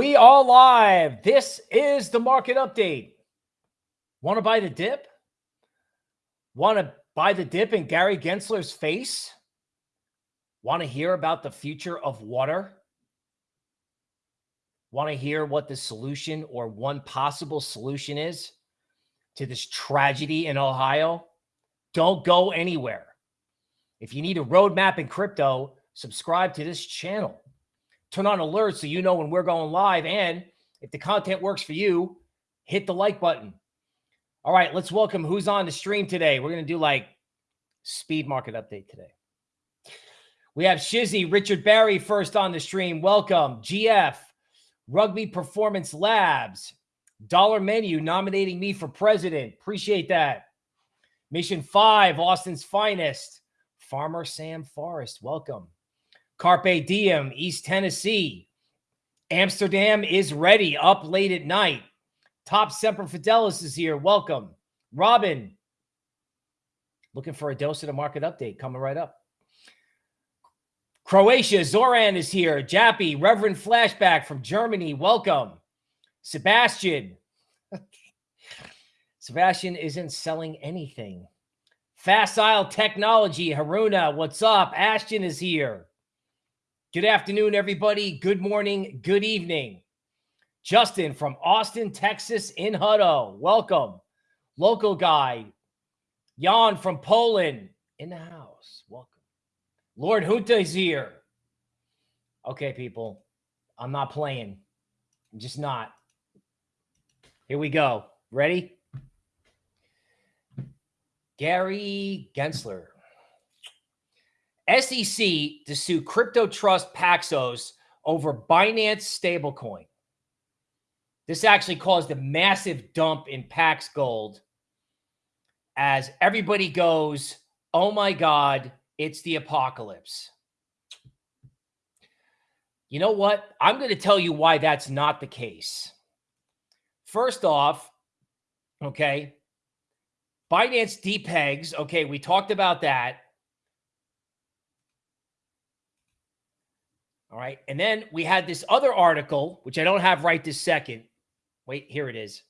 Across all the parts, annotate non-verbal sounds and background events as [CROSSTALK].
We are live. This is the market update. Want to buy the dip? Want to buy the dip in Gary Gensler's face? Want to hear about the future of water? Want to hear what the solution or one possible solution is to this tragedy in Ohio? Don't go anywhere. If you need a roadmap in crypto, subscribe to this channel turn on alerts so you know when we're going live. And if the content works for you, hit the like button. All right, let's welcome who's on the stream today. We're going to do like speed market update today. We have Shizzy, Richard Barry first on the stream. Welcome. GF, Rugby Performance Labs, Dollar Menu nominating me for president. Appreciate that. Mission 5, Austin's finest. Farmer Sam Forrest, welcome. Carpe Diem, East Tennessee. Amsterdam is ready, up late at night. Top Semper Fidelis is here. Welcome. Robin, looking for a dose of the market update coming right up. Croatia, Zoran is here. Jappy, Reverend Flashback from Germany. Welcome. Sebastian. [LAUGHS] Sebastian isn't selling anything. Facile Technology, Haruna, what's up? Ashton is here. Good afternoon, everybody. Good morning. Good evening. Justin from Austin, Texas in Hutto. Welcome. Local guy. Jan from Poland in the house. Welcome. Lord Junta is here. Okay, people. I'm not playing. I'm just not. Here we go. Ready? Gary Gensler. SEC to sue Crypto Trust Paxos over Binance stablecoin. This actually caused a massive dump in Pax Gold as everybody goes, oh my God, it's the apocalypse. You know what? I'm going to tell you why that's not the case. First off, okay, Binance depegs. Okay, we talked about that. All right. And then we had this other article, which I don't have right this second. Wait, here it is.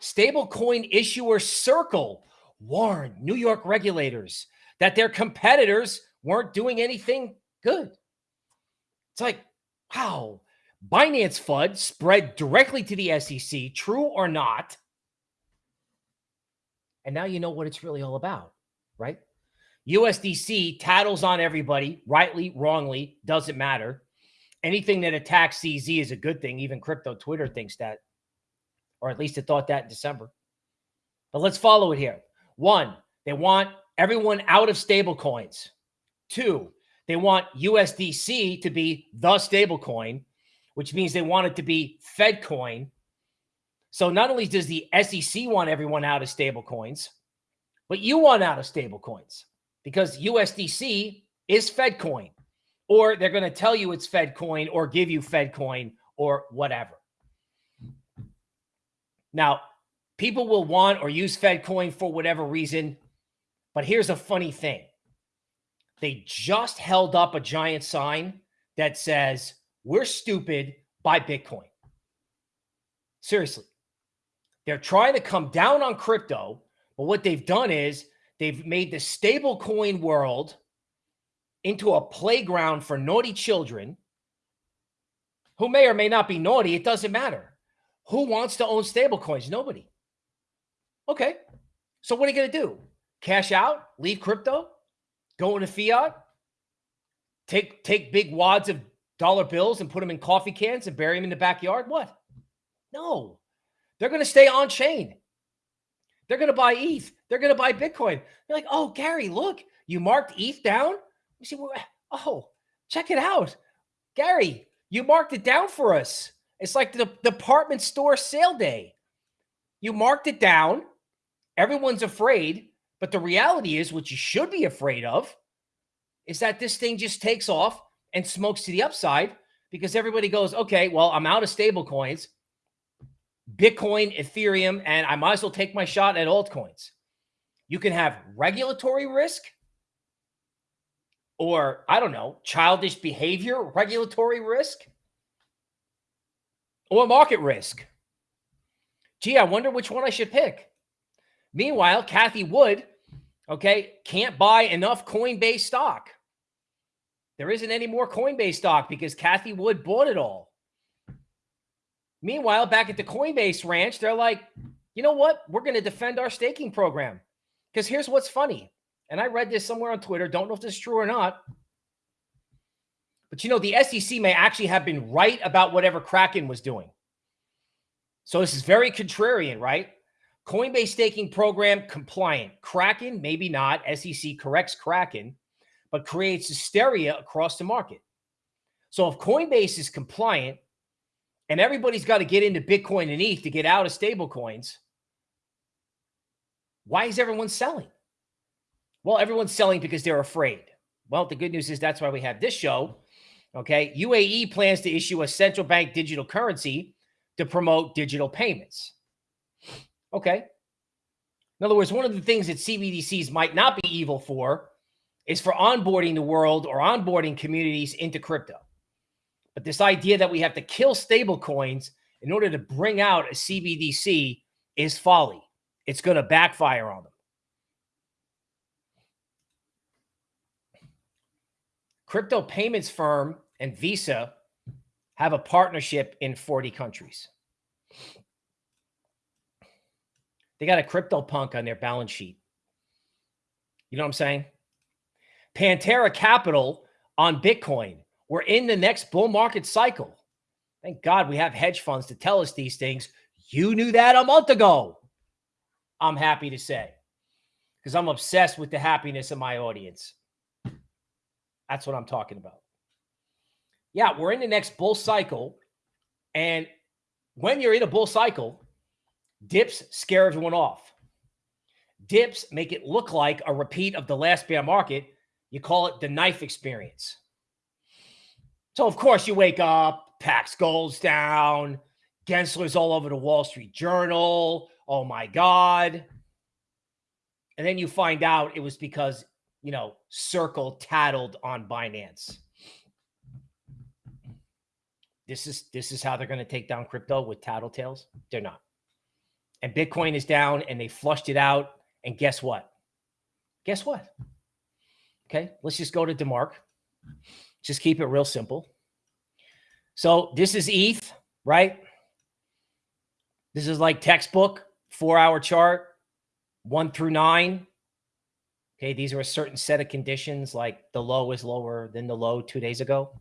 Stablecoin issuer Circle warned New York regulators that their competitors weren't doing anything good. It's like, wow, Binance FUD spread directly to the SEC, true or not. And now you know what it's really all about, right? USDC tattles on everybody, rightly, wrongly, doesn't matter. Anything that attacks CZ is a good thing. Even crypto Twitter thinks that, or at least it thought that in December. But let's follow it here. One, they want everyone out of stable coins. Two, they want USDC to be the stable coin, which means they want it to be Fed coin. So not only does the SEC want everyone out of stable coins, but you want out of stable coins because USDC is Fed coin, or they're going to tell you it's Fed coin or give you Fed coin or whatever. Now, people will want or use Fed coin for whatever reason. But here's a funny thing they just held up a giant sign that says, We're stupid, buy Bitcoin. Seriously. They're trying to come down on crypto, but what they've done is They've made the stable coin world into a playground for naughty children who may or may not be naughty. It doesn't matter. Who wants to own stable coins? Nobody. Okay. So what are you going to do? Cash out, leave crypto, go into fiat, take take big wads of dollar bills and put them in coffee cans and bury them in the backyard? What? No. They're going to stay on chain. They're going to buy ETH. They're going to buy Bitcoin. You're like, oh, Gary, look, you marked ETH down. You see, oh, check it out. Gary, you marked it down for us. It's like the department store sale day. You marked it down. Everyone's afraid. But the reality is, what you should be afraid of is that this thing just takes off and smokes to the upside because everybody goes, okay, well, I'm out of stable coins. Bitcoin, Ethereum, and I might as well take my shot at altcoins. You can have regulatory risk or, I don't know, childish behavior, regulatory risk. or market risk. Gee, I wonder which one I should pick. Meanwhile, Cathie Wood, okay, can't buy enough Coinbase stock. There isn't any more Coinbase stock because Cathie Wood bought it all. Meanwhile, back at the Coinbase ranch, they're like, you know what? We're going to defend our staking program. Because here's what's funny. And I read this somewhere on Twitter. Don't know if this is true or not. But you know, the SEC may actually have been right about whatever Kraken was doing. So this is very contrarian, right? Coinbase staking program compliant. Kraken, maybe not. SEC corrects Kraken, but creates hysteria across the market. So if Coinbase is compliant and everybody's got to get into Bitcoin and ETH to get out of stable coins, why is everyone selling? Well, everyone's selling because they're afraid. Well, the good news is that's why we have this show. Okay. UAE plans to issue a central bank digital currency to promote digital payments. Okay. In other words, one of the things that CBDCs might not be evil for is for onboarding the world or onboarding communities into crypto. But this idea that we have to kill stable coins in order to bring out a CBDC is folly. It's going to backfire on them. Crypto payments firm and Visa have a partnership in 40 countries. They got a crypto punk on their balance sheet. You know what I'm saying? Pantera Capital on Bitcoin. We're in the next bull market cycle. Thank God we have hedge funds to tell us these things. You knew that a month ago. I'm happy to say because I'm obsessed with the happiness of my audience. That's what I'm talking about. Yeah, we're in the next bull cycle. And when you're in a bull cycle, dips scare everyone off. Dips make it look like a repeat of the last bear market. You call it the knife experience. So, of course, you wake up, Pax goes down, Gensler's all over the Wall Street Journal. Oh my God. And then you find out it was because, you know, Circle tattled on Binance. This is this is how they're going to take down crypto with tattletales. They're not. And Bitcoin is down and they flushed it out. And guess what? Guess what? Okay, let's just go to DeMark. Just keep it real simple. So this is ETH, right? This is like textbook, four hour chart, one through nine. Okay, these are a certain set of conditions, like the low is lower than the low two days ago.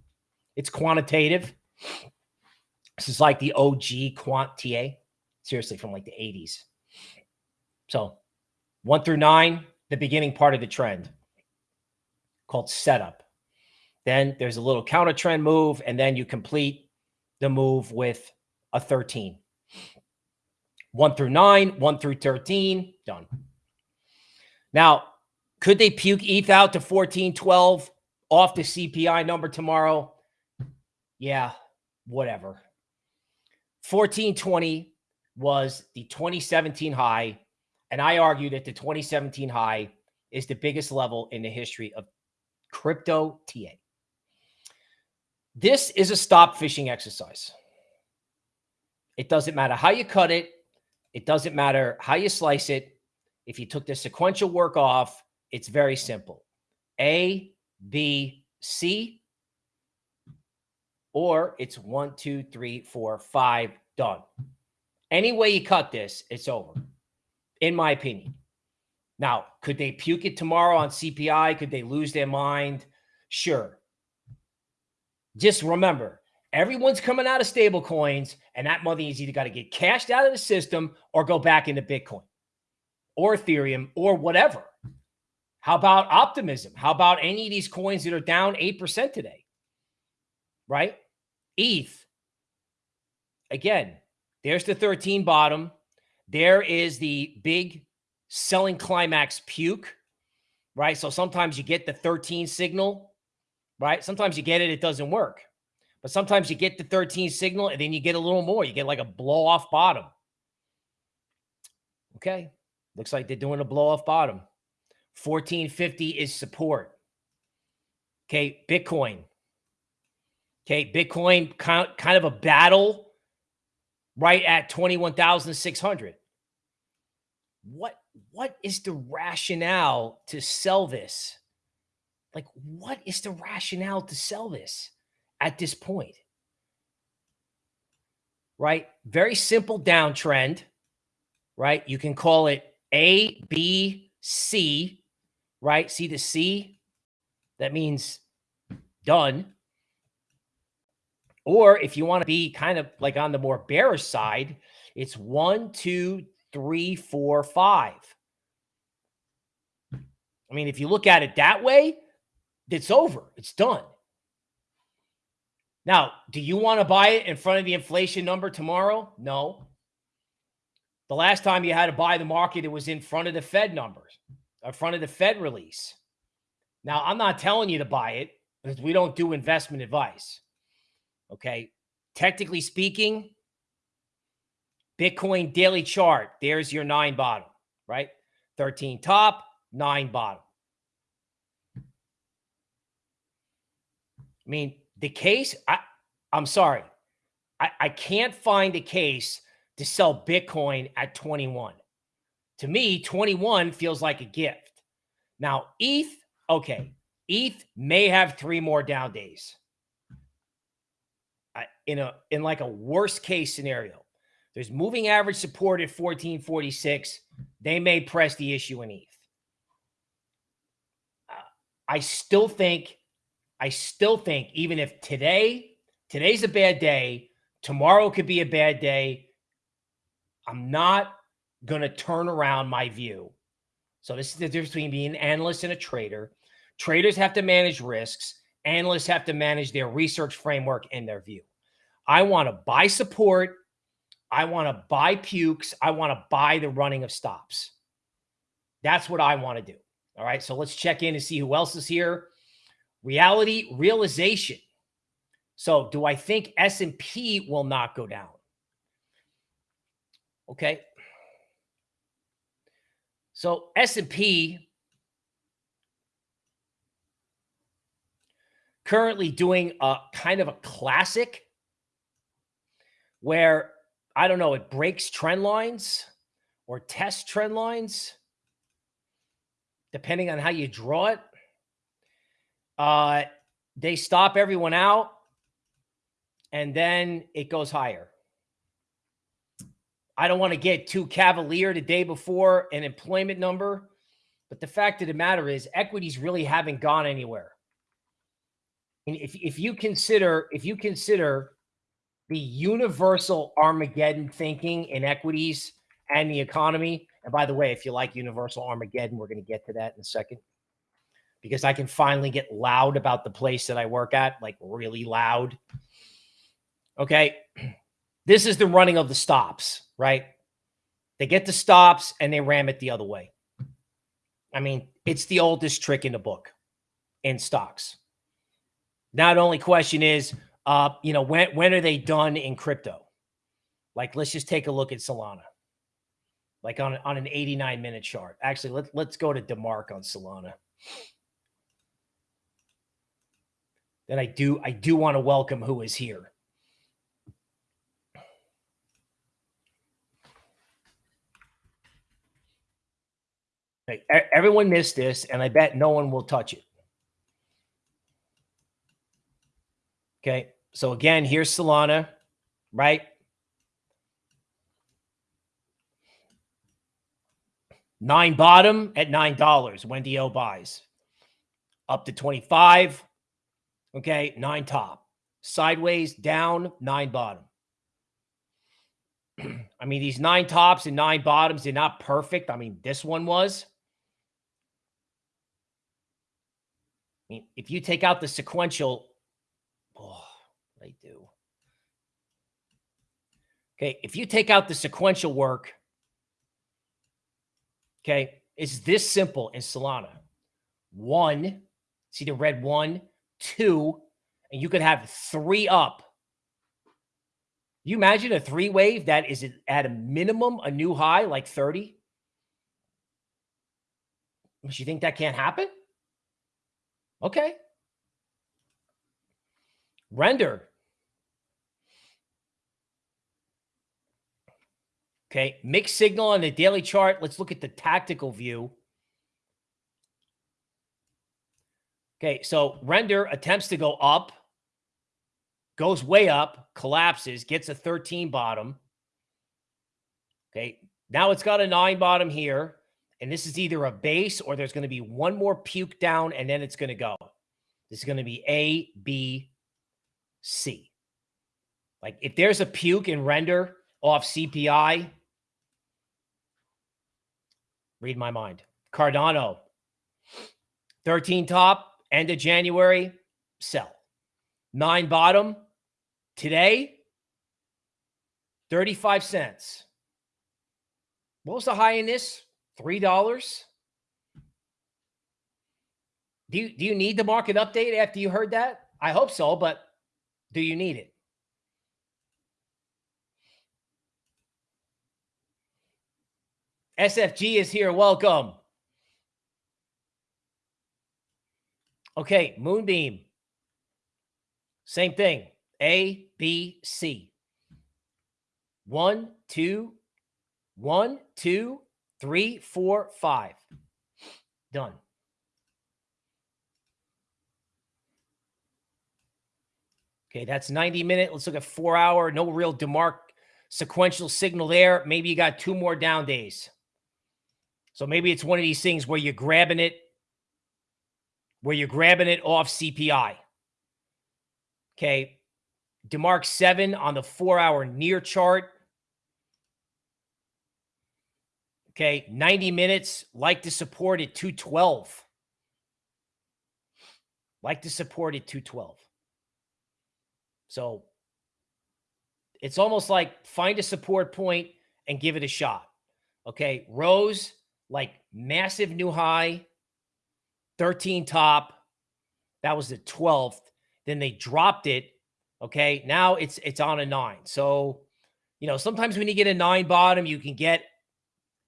It's quantitative. This is like the OG quant TA, seriously, from like the 80s. So one through nine, the beginning part of the trend called setup. Then there's a little counter trend move, and then you complete the move with a 13. One through nine, one through 13, done. Now, could they puke ETH out to 14, 12 off the CPI number tomorrow? Yeah, whatever. 1420 was the 2017 high. And I argue that the 2017 high is the biggest level in the history of crypto TA. This is a stop fishing exercise. It doesn't matter how you cut it. It doesn't matter how you slice it. If you took the sequential work off, it's very simple. A, B, C, or it's one, two, three, four, five, done. Any way you cut this, it's over, in my opinion. Now, could they puke it tomorrow on CPI? Could they lose their mind? Sure. Just remember, everyone's coming out of stable coins, and that money is either got to get cashed out of the system or go back into Bitcoin or Ethereum or whatever. How about optimism? How about any of these coins that are down 8% today? Right? ETH. Again, there's the 13 bottom. There is the big selling climax puke, right? So sometimes you get the 13 signal, right? Sometimes you get it, it doesn't work. But sometimes you get the 13 signal and then you get a little more. You get like a blow off bottom. Okay. Looks like they're doing a blow off bottom. 1450 is support. Okay. Bitcoin Okay, Bitcoin kind of a battle right at 21,600. What what is the rationale to sell this? Like what is the rationale to sell this at this point? Right? Very simple downtrend, right? You can call it A, B, C, right? See the C? That means done. Or if you want to be kind of like on the more bearish side, it's one, two, three, four, five. I mean, if you look at it that way, it's over. It's done. Now, do you want to buy it in front of the inflation number tomorrow? No. The last time you had to buy the market, it was in front of the Fed numbers, in front of the Fed release. Now, I'm not telling you to buy it because we don't do investment advice. Okay. Technically speaking, Bitcoin daily chart, there's your nine bottom, right? 13 top, nine bottom. I mean, the case, I, I'm sorry. I, I can't find a case to sell Bitcoin at 21. To me, 21 feels like a gift. Now, ETH, okay, ETH may have three more down days I, in a in like a worst case scenario. There's moving average support at 1446. They may press the issue in ETH. Uh, I still think, I still think, even if today, today's a bad day, tomorrow could be a bad day. I'm not going to turn around my view. So this is the difference between being an analyst and a trader. Traders have to manage risks. Analysts have to manage their research framework and their view. I want to buy support. I want to buy pukes. I want to buy the running of stops. That's what I want to do. All right. So let's check in and see who else is here. Reality realization. So do I think S&P will not go down? Okay. So S&P currently doing a kind of a classic where I don't know, it breaks trend lines or tests trend lines, depending on how you draw it. Uh, they stop everyone out, and then it goes higher. I don't want to get too cavalier the day before an employment number, but the fact of the matter is equities really haven't gone anywhere. And if, if you consider if you consider the universal Armageddon thinking in equities and the economy. And by the way, if you like universal Armageddon, we're going to get to that in a second because I can finally get loud about the place that I work at, like really loud. Okay. [CLEARS THROAT] This is the running of the stops, right? They get the stops and they ram it the other way. I mean, it's the oldest trick in the book in stocks. Now, the only question is, uh, you know, when when are they done in crypto? Like, let's just take a look at Solana. Like on, on an 89 minute chart. Actually, let's let's go to DeMark on Solana. Then I do I do want to welcome who is here. Everyone missed this, and I bet no one will touch it. Okay. So again, here's Solana, right? Nine bottom at nine dollars. Wendy O buys up to 25. Okay, nine top. Sideways down, nine bottom. [CLEARS THROAT] I mean, these nine tops and nine bottoms, they're not perfect. I mean, this one was. I mean, if you take out the sequential Oh, they do. Okay, if you take out the sequential work, okay, it's this simple in Solana. One, see the red one, two, and you could have three up. You imagine a three wave that is at a minimum a new high like 30? You think that can't happen? Okay. Render. Okay. Mixed signal on the daily chart. Let's look at the tactical view. Okay. So render attempts to go up, goes way up, collapses, gets a 13 bottom. Okay. Now it's got a nine bottom here. And this is either a base or there's going to be one more puke down and then it's going to go. This is going to be A, B, C. Like if there's a puke in render off CPI, read my mind. Cardano, 13 top, end of January, sell. Nine bottom, today, 35 cents. What was the high in this? Three dollars. Do you do you need the market update after you heard that? I hope so, but do you need it? SFG is here. Welcome. Okay, Moonbeam. Same thing. A, B, C. One, two, one, two, three, four, five. Done. Okay, that's 90 minute. Let's look at four hour. No real DeMark sequential signal there. Maybe you got two more down days. So maybe it's one of these things where you're grabbing it, where you're grabbing it off CPI. Okay. DeMark 7 on the four hour near chart. Okay. 90 minutes, like to support at 212. Like to support at 212. So it's almost like find a support point and give it a shot. Okay. Rose, like massive new high, 13 top. That was the 12th. Then they dropped it. Okay. Now it's it's on a nine. So, you know, sometimes when you get a nine bottom, you can get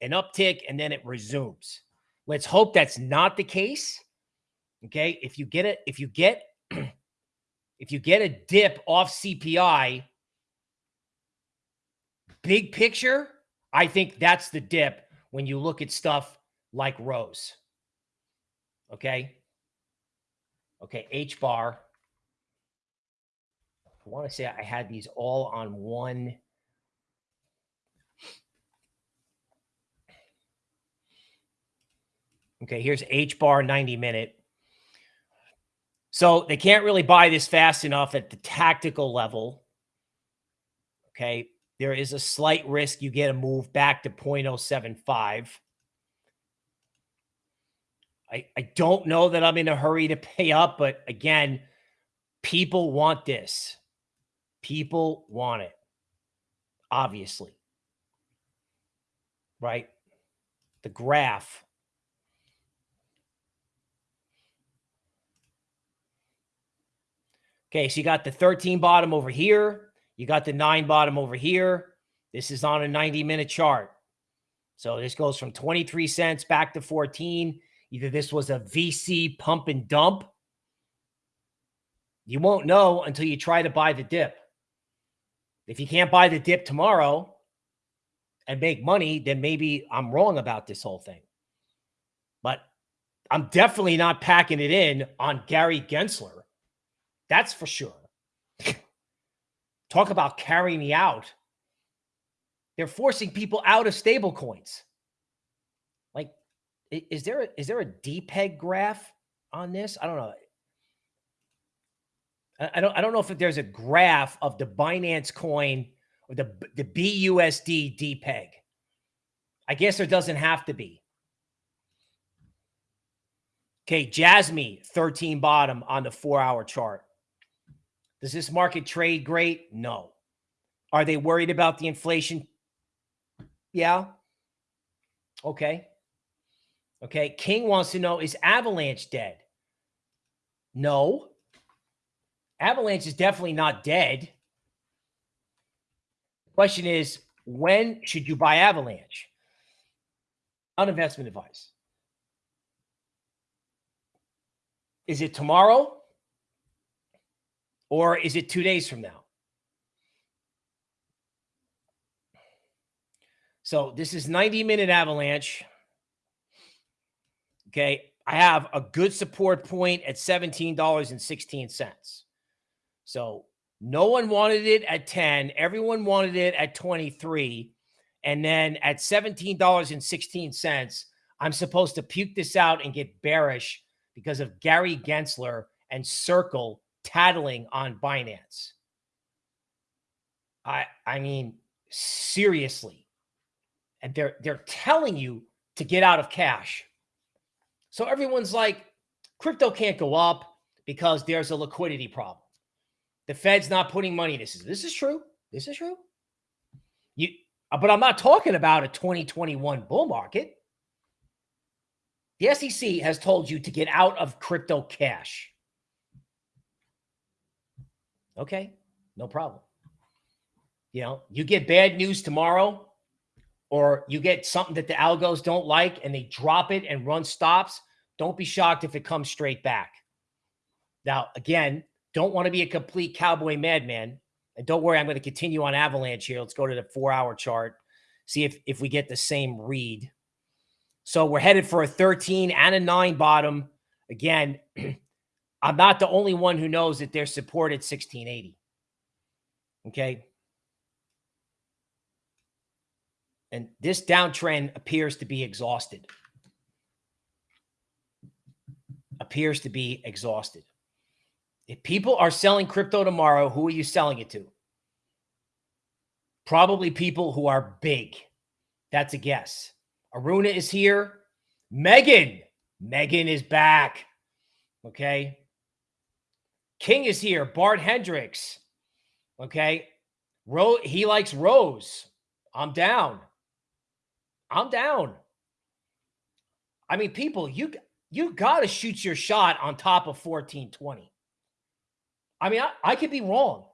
an uptick and then it resumes. Let's hope that's not the case. Okay. If you get it, if you get [CLEARS THROAT] if you get a dip off CPI, big picture, I think that's the dip when you look at stuff like Rose. Okay. Okay. H bar. I want to say I had these all on one. Okay. Here's H bar 90 minute. So they can't really buy this fast enough at the tactical level. Okay. There is a slight risk you get a move back to 0.075. I, I don't know that I'm in a hurry to pay up, but again, people want this. People want it, obviously. Right? The graph. Okay, so you got the 13 bottom over here. You got the nine bottom over here. This is on a 90 minute chart. So this goes from 23 cents back to 14. Either this was a VC pump and dump. You won't know until you try to buy the dip. If you can't buy the dip tomorrow and make money, then maybe I'm wrong about this whole thing. But I'm definitely not packing it in on Gary Gensler. That's for sure. Talk about carrying me out. They're forcing people out of stable coins. Is there a, is there a DPEG graph on this? I don't know. I don't I don't know if there's a graph of the Binance coin or the the BUSD DPEG. I guess there doesn't have to be. Okay, Jasmy 13 bottom on the 4-hour chart. Does this market trade great? No. Are they worried about the inflation? Yeah. Okay. Okay. King wants to know is Avalanche dead? No. Avalanche is definitely not dead. The question is when should you buy Avalanche? On investment advice. Is it tomorrow? Or is it two days from now? So this is 90 minute avalanche. Okay. I have a good support point at $17.16. So no one wanted it at 10. Everyone wanted it at 23. And then at $17.16, I'm supposed to puke this out and get bearish because of Gary Gensler and Circle tattling on Binance. I I mean, seriously. And they're they're telling you to get out of cash. So everyone's like, crypto can't go up because there's a liquidity problem. The Fed's not putting money. This is this is true. This is true. You, uh, but I'm not talking about a 2021 bull market. The SEC has told you to get out of crypto cash. Okay, no problem. You know, you get bad news tomorrow, or you get something that the algos don't like and they drop it and run stops. Don't be shocked if it comes straight back. Now, again, don't want to be a complete cowboy madman. And don't worry, I'm going to continue on Avalanche here. Let's go to the four hour chart, see if, if we get the same read. So we're headed for a 13 and a nine bottom. Again, [CLEARS THROAT] I'm not the only one who knows that they're supported 1680. Okay. And this downtrend appears to be exhausted. Appears to be exhausted. If people are selling crypto tomorrow, who are you selling it to? Probably people who are big. That's a guess. Aruna is here. Megan. Megan is back. Okay. King is here. Bart Hendricks. Okay. Ro he likes Rose. I'm down. I'm down. I mean, people, you you got to shoot your shot on top of 1420. I mean, I, I could be wrong.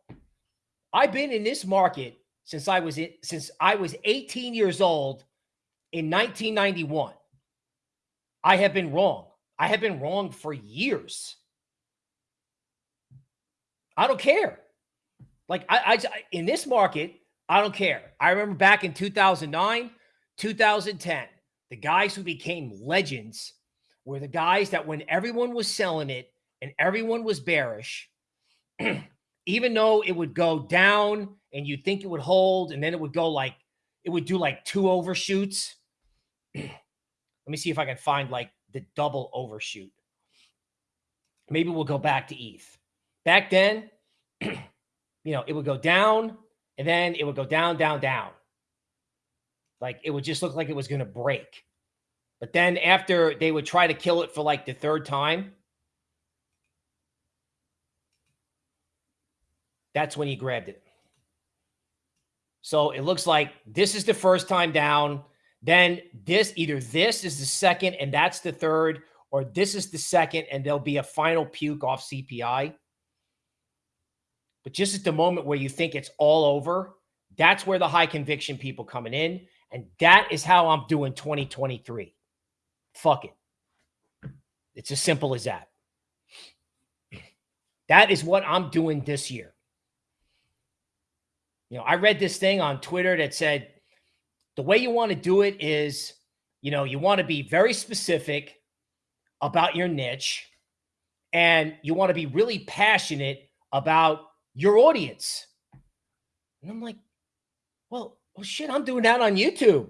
I've been in this market since I was in, since I was 18 years old in 1991. I have been wrong. I have been wrong for years. I don't care. Like I, I in this market, I don't care. I remember back in 2009, 2010, the guys who became legends were the guys that when everyone was selling it and everyone was bearish, [CLEARS THROAT] even though it would go down and you'd think it would hold, and then it would go like it would do like two overshoots. [CLEARS THROAT] Let me see if I can find like the double overshoot. Maybe we'll go back to ETH. Back then, [CLEARS THROAT] you know, it would go down and then it would go down, down, down. Like it would just look like it was going to break. But then after they would try to kill it for like the third time, that's when he grabbed it. So it looks like this is the first time down. Then this, either this is the second and that's the third, or this is the second and there'll be a final puke off CPI. But just at the moment where you think it's all over, that's where the high conviction people coming in. And that is how I'm doing 2023. Fuck it. It's as simple as that. That is what I'm doing this year. You know, I read this thing on Twitter that said the way you want to do it is, you know, you want to be very specific about your niche and you want to be really passionate about your audience. And I'm like, well, well, shit, I'm doing that on YouTube.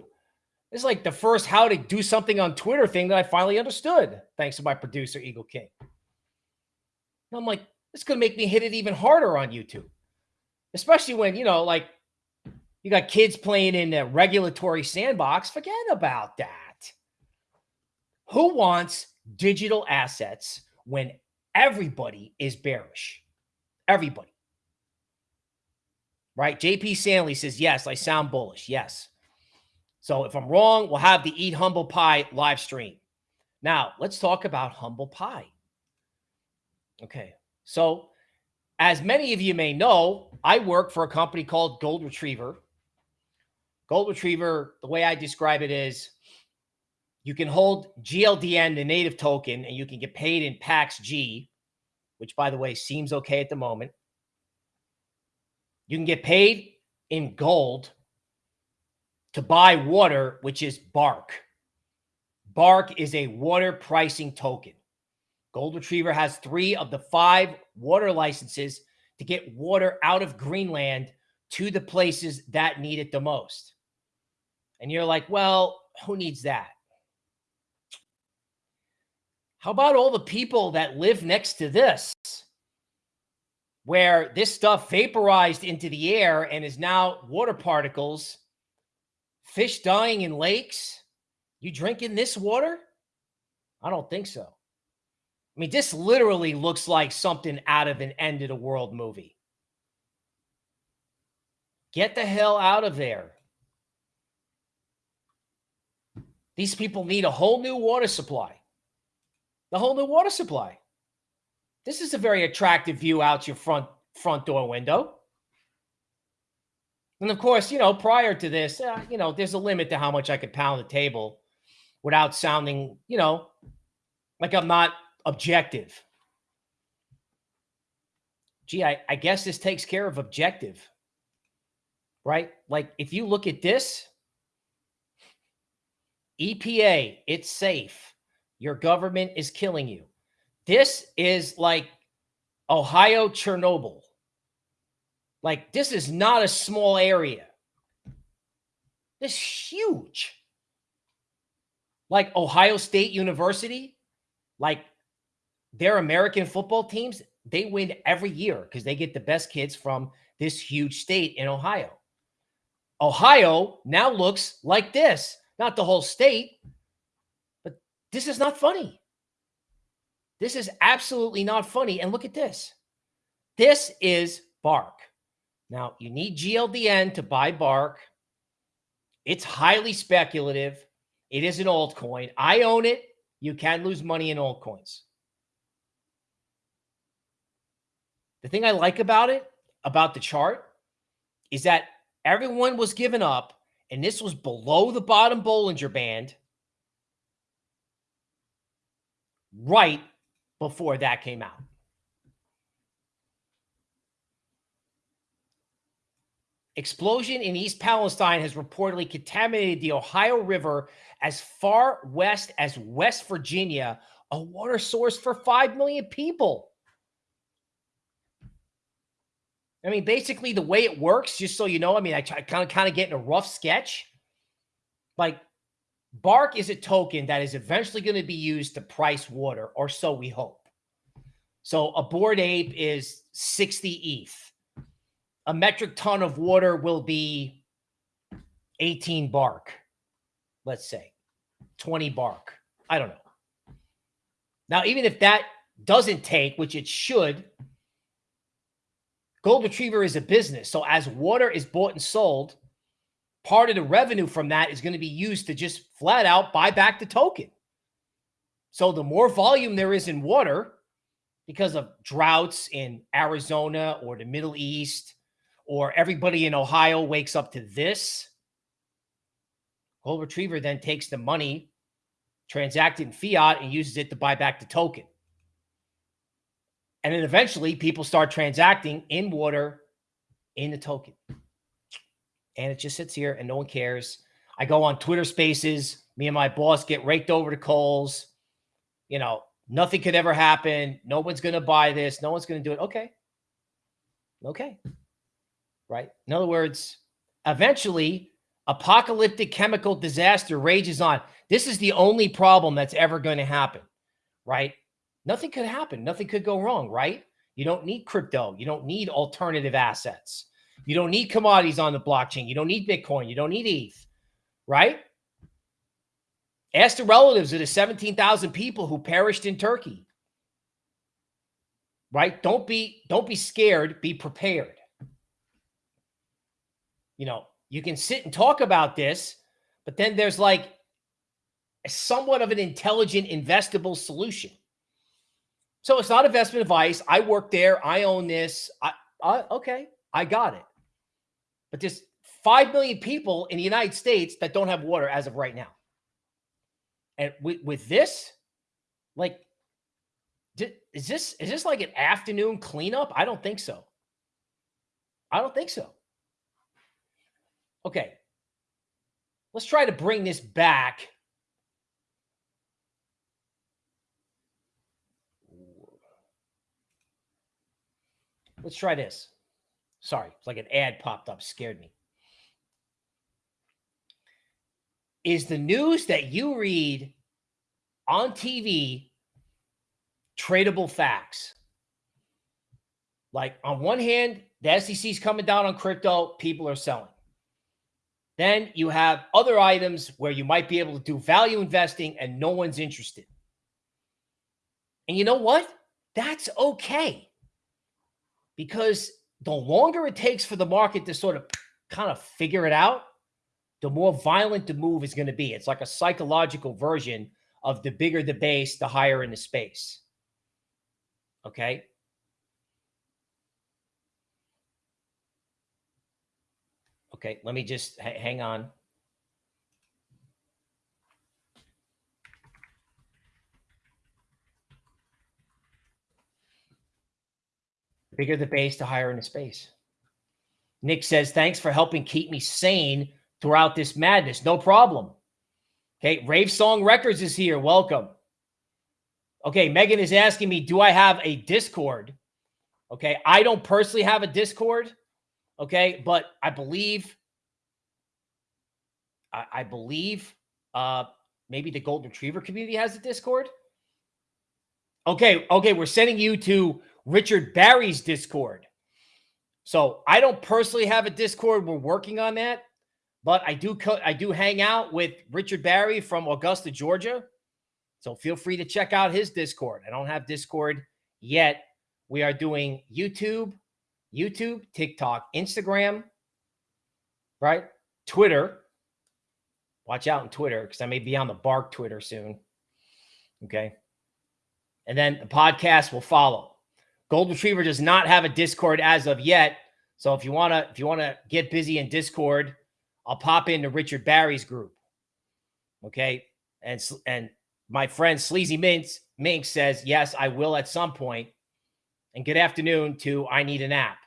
It's like the first how to do something on Twitter thing that I finally understood, thanks to my producer, Eagle King. And I'm like, this to make me hit it even harder on YouTube, especially when, you know, like you got kids playing in a regulatory sandbox. Forget about that. Who wants digital assets when everybody is bearish? Everybody right? JP Sanley says, yes, I sound bullish. Yes. So if I'm wrong, we'll have the Eat Humble Pie live stream. Now, let's talk about Humble Pie. Okay. So, as many of you may know, I work for a company called Gold Retriever. Gold Retriever, the way I describe it is you can hold GLDN, the native token, and you can get paid in PAX G, which, by the way, seems okay at the moment. You can get paid in gold. To buy water, which is Bark. Bark is a water pricing token. Gold Retriever has three of the five water licenses to get water out of Greenland to the places that need it the most. And you're like, well, who needs that? How about all the people that live next to this, where this stuff vaporized into the air and is now water particles, fish dying in lakes? You drinking this water? I don't think so. I mean, this literally looks like something out of an end of the world movie. Get the hell out of there. These people need a whole new water supply. The whole new water supply. This is a very attractive view out your front front door window. And of course, you know, prior to this, uh, you know, there's a limit to how much I could pound the table without sounding, you know, like I'm not objective. Gee, I, I guess this takes care of objective, right? Like if you look at this, EPA, it's safe. Your government is killing you. This is like Ohio Chernobyl. Like this is not a small area. This huge. Like Ohio State University, like their American football teams, they win every year because they get the best kids from this huge state in Ohio. Ohio now looks like this, not the whole state, but this is not funny. This is absolutely not funny. And look at this. This is Bark. Now, you need GLDN to buy Bark. It's highly speculative. It is an altcoin. I own it. You can lose money in altcoins. The thing I like about it, about the chart, is that everyone was given up, and this was below the bottom Bollinger Band right before that came out. Explosion in East Palestine has reportedly contaminated the Ohio River as far west as West Virginia, a water source for 5 million people. I mean, basically, the way it works, just so you know, I mean, I kind of kind of get in a rough sketch. Like, Bark is a token that is eventually going to be used to price water, or so we hope. So, a Bored Ape is 60 ETH. A metric ton of water will be 18 bark, let's say 20 bark. I don't know. Now, even if that doesn't take, which it should, Gold Retriever is a business. So as water is bought and sold, part of the revenue from that is going to be used to just flat out buy back the token. So the more volume there is in water because of droughts in Arizona or the Middle East, or everybody in Ohio wakes up to this, Gold Retriever then takes the money transacted in fiat and uses it to buy back the token. And then eventually people start transacting in water in the token. And it just sits here and no one cares. I go on Twitter spaces. Me and my boss get raked over the coals. You know, nothing could ever happen. No one's going to buy this. No one's going to do it. Okay. Okay. Right. In other words, eventually, apocalyptic chemical disaster rages on. This is the only problem that's ever going to happen. Right. Nothing could happen. Nothing could go wrong, right? You don't need crypto. You don't need alternative assets. You don't need commodities on the blockchain. You don't need Bitcoin. You don't need ETH, right? Ask the relatives of the 17,000 people who perished in Turkey. Right? Don't be don't be scared, be prepared. You know, you can sit and talk about this, but then there's like somewhat of an intelligent investable solution. So it's not investment advice. I work there. I own this. I, I okay, I got it. But there's 5 million people in the United States that don't have water as of right now. And with, with this, like, is this is this like an afternoon cleanup? I don't think so. I don't think so. Okay. let's try to bring this back. Let's try this. Sorry, it's like an ad popped up, scared me. Is the news that you read on TV tradable facts? Like on one hand, the SEC is coming down on crypto, people are selling. Then you have other items where you might be able to do value investing and no one's interested. And you know what? That's okay. Because the longer it takes for the market to sort of kind of figure it out, the more violent the move is going to be. It's like a psychological version of the bigger the base, the higher in the space. Okay. Okay, let me just hang on. The bigger the base, the higher in the space. Nick says, thanks for helping keep me sane throughout this madness. No problem. Okay, Rave Song Records is here. Welcome. Okay, Megan is asking me, do I have a Discord? Okay, I don't personally have a Discord. Okay, but I believe, I, I believe, uh, maybe the Golden Retriever community has a Discord. Okay, okay, we're sending you to Richard Barry's Discord. So I don't personally have a Discord. We're working on that, but I do I do hang out with Richard Barry from Augusta, Georgia. So feel free to check out his Discord. I don't have Discord yet. We are doing YouTube, YouTube, TikTok, Instagram, right? Twitter. Watch out on Twitter because I may be on the Bark Twitter soon. Okay. And then the podcast will follow. Gold Retriever does not have a Discord as of yet. So if you want to if you want to get busy in Discord, I'll pop into Richard Barry's group. Okay? And and my friend Sleazy Minx Mink says, "Yes, I will at some point." And good afternoon to I need an app.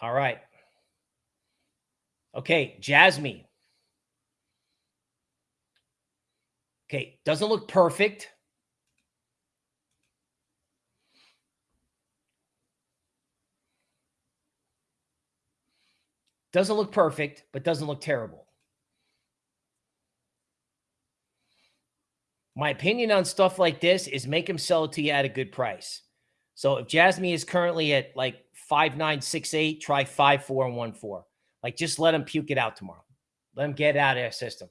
All right. Okay, Jasmy. Okay, doesn't look perfect. Doesn't look perfect, but doesn't look terrible. My opinion on stuff like this is make him sell it to you at a good price. So if Jasmy is currently at like 5968, try 5414. Like just let them puke it out tomorrow. Let them get it out of their system.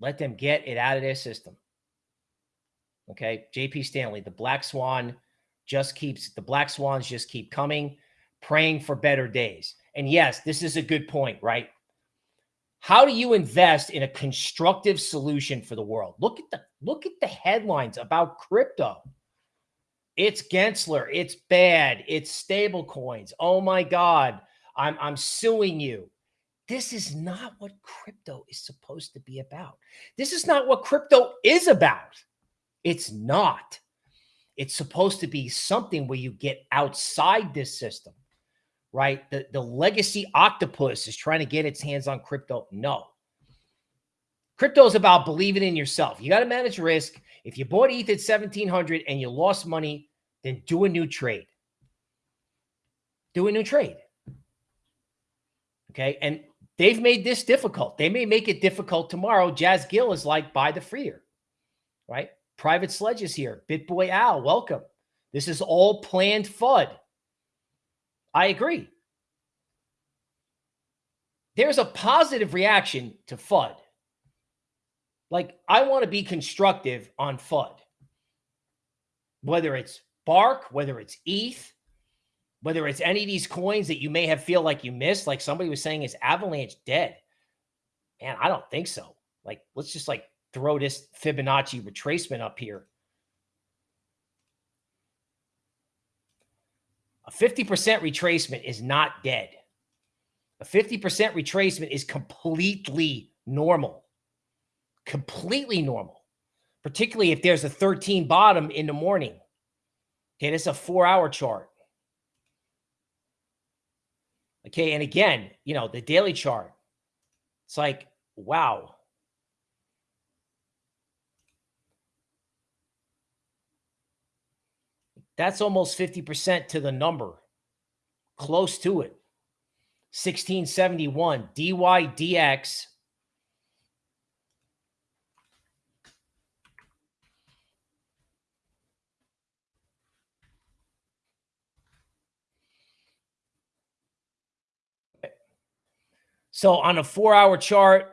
Let them get it out of their system. Okay. JP Stanley, the black swan just keeps the black swans just keep coming, praying for better days. And yes, this is a good point, right? How do you invest in a constructive solution for the world? Look at the look at the headlines about crypto. It's Gensler, it's bad, it's stable coins. Oh my God, I'm I'm suing you. This is not what crypto is supposed to be about. This is not what crypto is about. It's not. It's supposed to be something where you get outside this system right? The, the legacy octopus is trying to get its hands on crypto. No. Crypto is about believing in yourself. You got to manage risk. If you bought ETH at 1700 and you lost money, then do a new trade. Do a new trade. Okay. And they've made this difficult. They may make it difficult tomorrow. Jazz Gill is like, buy the freer, right? Private Sledge is here. BitBoy Al, welcome. This is all planned FUD. I agree. There's a positive reaction to FUD. Like, I want to be constructive on FUD. Whether it's Bark, whether it's ETH, whether it's any of these coins that you may have feel like you missed, like somebody was saying, is Avalanche dead? Man, I don't think so. Like, let's just like throw this Fibonacci retracement up here. A 50% retracement is not dead. A 50% retracement is completely normal. Completely normal, particularly if there's a 13 bottom in the morning. Okay, this is a four hour chart. Okay. And again, you know, the daily chart, it's like, wow. That's almost 50% to the number, close to it. 1671 DYDX. So on a four hour chart,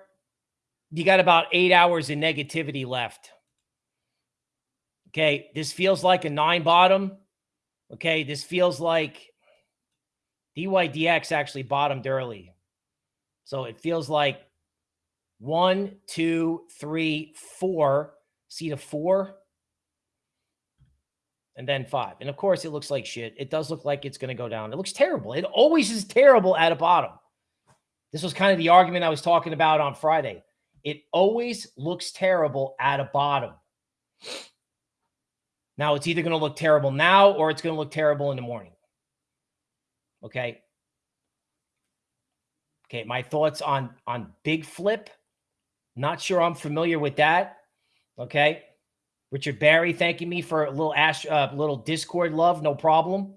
you got about eight hours of negativity left. Okay. This feels like a nine bottom. Okay. This feels like DYDX actually bottomed early. So it feels like one, two, three, four. See the four? And then five. And of course, it looks like shit. It does look like it's going to go down. It looks terrible. It always is terrible at a bottom. This was kind of the argument I was talking about on Friday. It always looks terrible at a bottom. Now, it's either going to look terrible now or it's going to look terrible in the morning. Okay. Okay. My thoughts on, on big flip. Not sure I'm familiar with that. Okay. Richard Barry thanking me for a little ash, uh, little Discord love. No problem.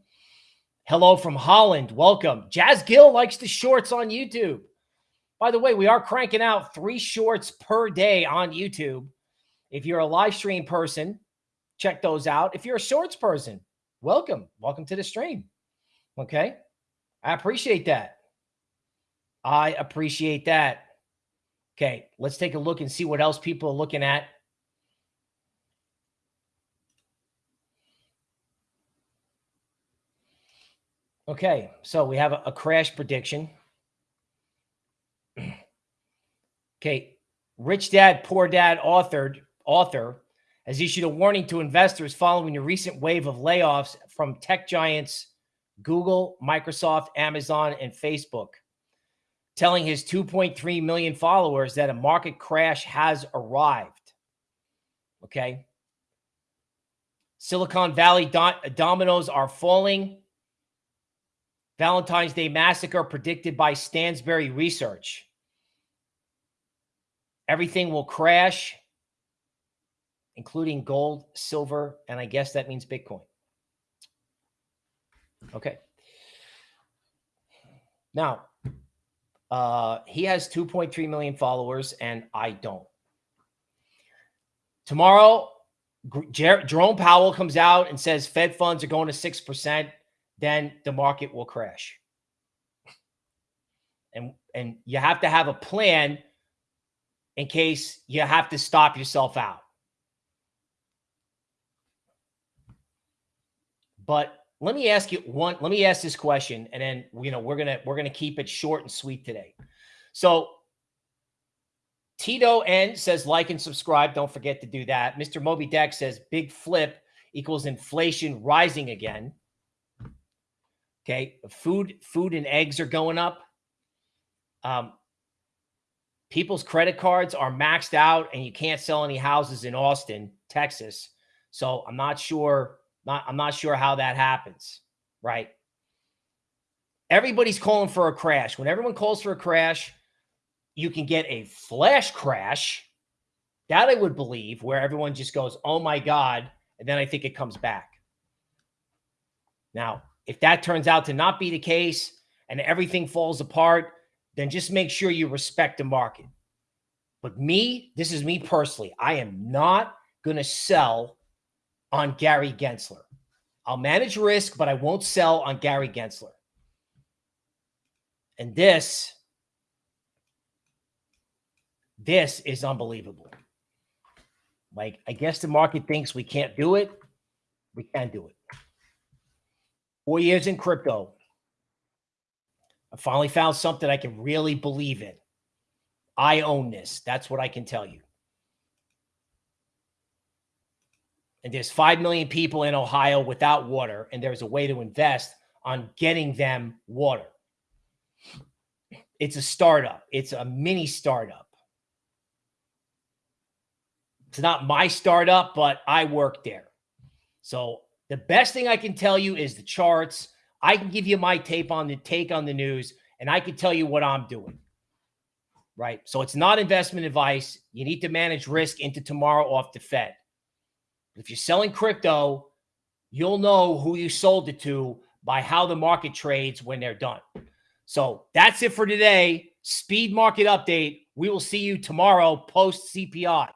Hello from Holland. Welcome. Jazz Gill likes the shorts on YouTube. By the way, we are cranking out three shorts per day on YouTube. If you're a live stream person, check those out. If you're a shorts person, welcome. Welcome to the stream. Okay. I appreciate that. I appreciate that. Okay, let's take a look and see what else people are looking at. Okay, so we have a, a crash prediction. [CLEARS THROAT] okay, Rich Dad, Poor Dad authored, author has issued a warning to investors following the recent wave of layoffs from tech giants Google, Microsoft, Amazon, and Facebook, telling his 2.3 million followers that a market crash has arrived. Okay. Silicon Valley dominoes are falling. Valentine's Day massacre predicted by Stansberry Research. Everything will crash, including gold, silver, and I guess that means Bitcoin. Okay. Now, uh, he has 2.3 million followers, and I don't. Tomorrow, Jer Jerome Powell comes out and says Fed funds are going to 6%, then the market will crash. And, and you have to have a plan in case you have to stop yourself out. But let me ask you one. Let me ask this question, and then you know we're gonna we're gonna keep it short and sweet today. So Tito N says like and subscribe. Don't forget to do that. Mr. Moby Deck says big flip equals inflation rising again. Okay, food food and eggs are going up. Um, people's credit cards are maxed out, and you can't sell any houses in Austin, Texas. So I'm not sure not, I'm not sure how that happens, right? Everybody's calling for a crash. When everyone calls for a crash, you can get a flash crash. That I would believe, where everyone just goes, oh my God. And then I think it comes back. Now, if that turns out to not be the case and everything falls apart, then just make sure you respect the market. But me, this is me personally. I am not going to sell on Gary Gensler. I'll manage risk, but I won't sell on Gary Gensler. And this, this is unbelievable. Like, I guess the market thinks we can't do it. We can do it. Four years in crypto. I finally found something I can really believe in. I own this. That's what I can tell you. and there's 5 million people in Ohio without water, and there's a way to invest on getting them water. It's a startup, it's a mini startup. It's not my startup, but I work there. So the best thing I can tell you is the charts. I can give you my tape on the take on the news, and I can tell you what I'm doing. Right. So it's not investment advice. You need to manage risk into tomorrow off the Fed. If you're selling crypto, you'll know who you sold it to by how the market trades when they're done. So that's it for today. Speed market update. We will see you tomorrow post CPI.